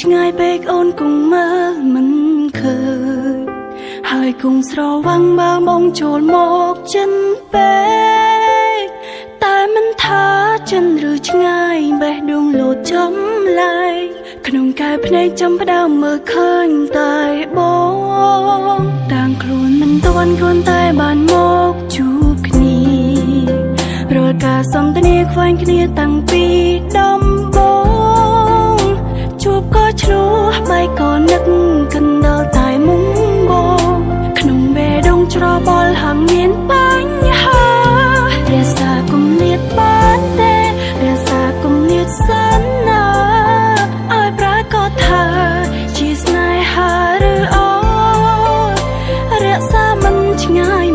ឆ្ងាយពេកអូនគង់មើលមិនឃើញហើយគង់ស្រវាំងមើលមកចូលមកចិនពេកតែមិនថាចិនឬឆ្ងាយបេះដូងលោតចំឡាយក្នុងកែភ្នែកចំផ្ដើមមើលឃើញតែបងតាំងខ្លួនមិនទាន់ខ្លួនតែបានមកជួបគ្នារាល់ការសន្ទនាខ្វែងគ្នាតាំងពីដំ ជួបក៏ឆ្លោះបែកក៏នឹកកណ្ដលតែមុំបងក្នុងបេះដូងច្របល់ហាងមានបញ្ហារក្សាគម្លាតបានទេរក្សាគម្លាតសិនណាឲ្យប្រាកដថាជាស្នេហាឬអររក្សាមិនឆ្ងាយ